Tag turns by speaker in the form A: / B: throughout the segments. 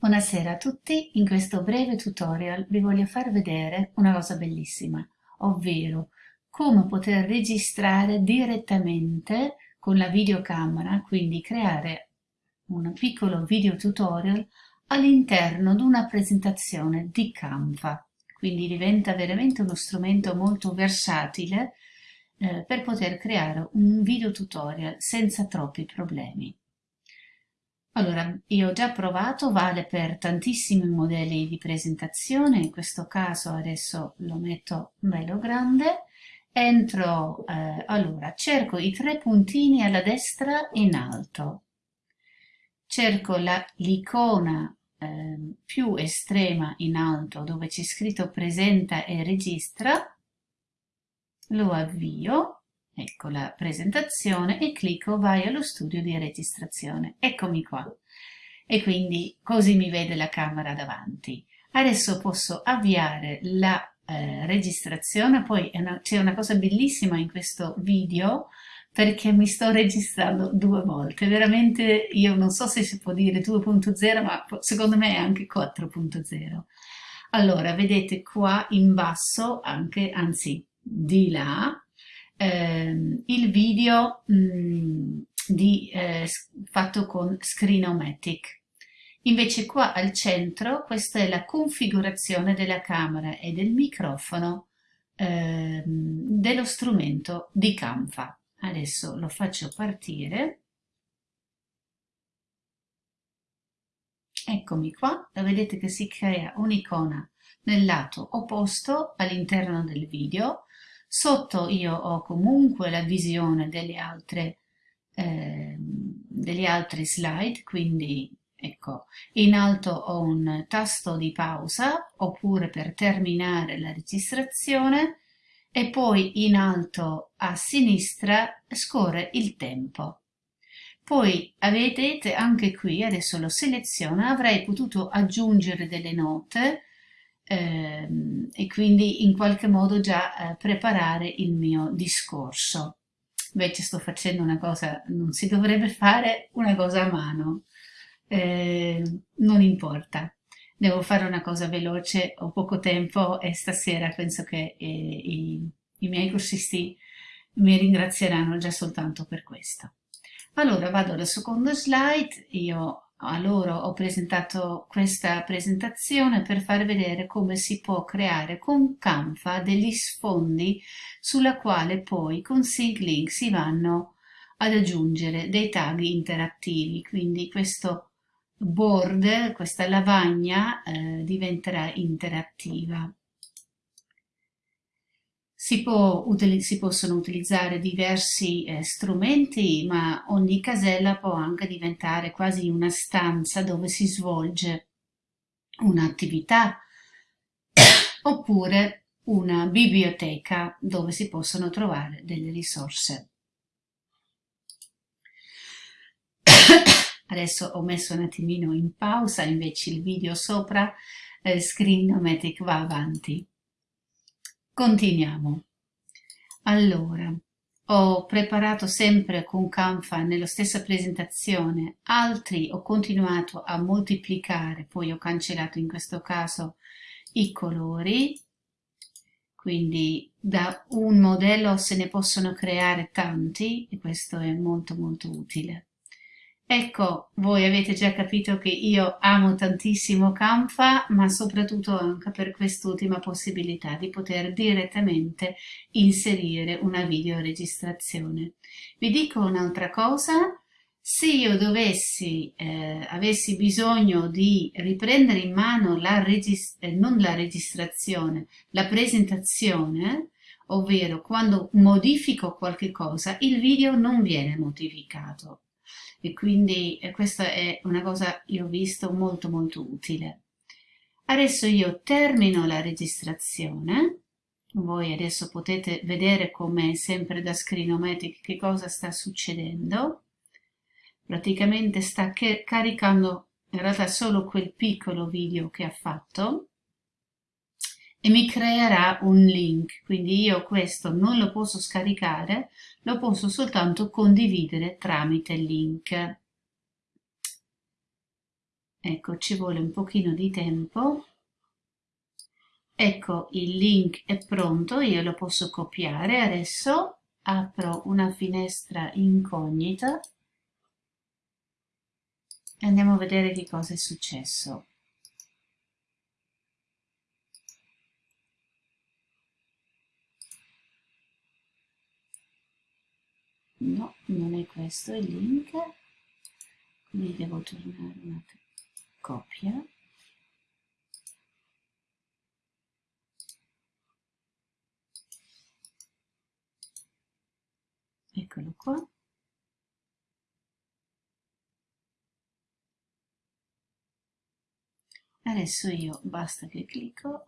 A: Buonasera a tutti, in questo breve tutorial vi voglio far vedere una cosa bellissima, ovvero come poter registrare direttamente con la videocamera, quindi creare un piccolo video tutorial all'interno di una presentazione di Canva. Quindi diventa veramente uno strumento molto versatile eh, per poter creare un video tutorial senza troppi problemi. Allora, io ho già provato, vale per tantissimi modelli di presentazione, in questo caso adesso lo metto bello grande, entro, eh, allora, cerco i tre puntini alla destra in alto, cerco l'icona eh, più estrema in alto dove c'è scritto presenta e registra, lo avvio, ecco la presentazione e clicco vai allo studio di registrazione eccomi qua. E quindi così mi vede la camera davanti. Adesso posso avviare la eh, registrazione. Poi c'è una cosa bellissima in questo video perché mi sto registrando due volte. Veramente io non so se si può dire 2.0 ma secondo me è anche 4.0 allora vedete qua in basso anche anzi di là ehm, il video mh, di, eh, fatto con Screenomatic. Invece qua al centro questa è la configurazione della camera e del microfono ehm, dello strumento di Canva. Adesso lo faccio partire. Eccomi qua, vedete che si crea un'icona nel lato opposto all'interno del video Sotto io ho comunque la visione delle altre, eh, delle altre slide, quindi ecco, in alto ho un tasto di pausa oppure per terminare la registrazione e poi in alto a sinistra scorre il tempo. Poi vedete anche qui, adesso lo seleziono, avrei potuto aggiungere delle note e quindi in qualche modo già eh, preparare il mio discorso. Invece sto facendo una cosa, non si dovrebbe fare una cosa a mano, eh, non importa. Devo fare una cosa veloce, ho poco tempo e stasera penso che eh, i, i miei corsisti mi ringrazieranno già soltanto per questo. Allora vado alla seconda slide, io a loro ho presentato questa presentazione per far vedere come si può creare con Canva degli sfondi sulla quale poi con SyncLink si vanno ad aggiungere dei tag interattivi. Quindi questo board, questa lavagna eh, diventerà interattiva si, può, si, possono utilizzare diversi eh, strumenti, ma ogni casella può anche diventare quasi una stanza dove si svolge un'attività oppure una biblioteca dove si possono trovare delle risorse. Adesso ho messo un attimino in pausa invece il video sopra, eh, Screenomatic va avanti. Continuiamo. Allora, ho preparato sempre con Canva nella stessa presentazione, altri ho continuato a moltiplicare, poi ho cancellato in questo caso i colori, quindi da un modello se ne possono creare tanti e questo è molto molto utile. Ecco, voi avete già capito che io amo tantissimo Canva, ma soprattutto anche per quest'ultima possibilità di poter direttamente inserire una videoregistrazione. Vi dico un'altra cosa, se io dovessi, eh, avessi bisogno di riprendere in mano la eh, non la registrazione, la presentazione, ovvero quando modifico qualche cosa, il video non viene modificato e quindi eh, questa è una cosa che ho visto molto molto utile. Adesso io termino la registrazione, voi adesso potete vedere come sempre da Screenomatic che cosa sta succedendo. Praticamente sta caricando in realtà solo quel piccolo video che ha fatto e mi creerà un link. Quindi io questo non lo posso scaricare lo posso soltanto condividere tramite link. Ecco ci vuole un pochino di tempo. Ecco il link è pronto io lo posso copiare. Adesso apro una finestra incognita e andiamo a vedere che cosa è successo no non è questo il link. Quindi devo tornare una copia. Eccolo qua. Adesso io basta che clicco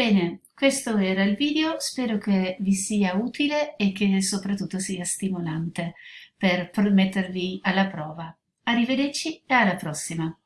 A: Bene, questo era il video, spero che vi sia utile e che soprattutto sia stimolante per mettervi alla prova. Arrivederci e alla prossima!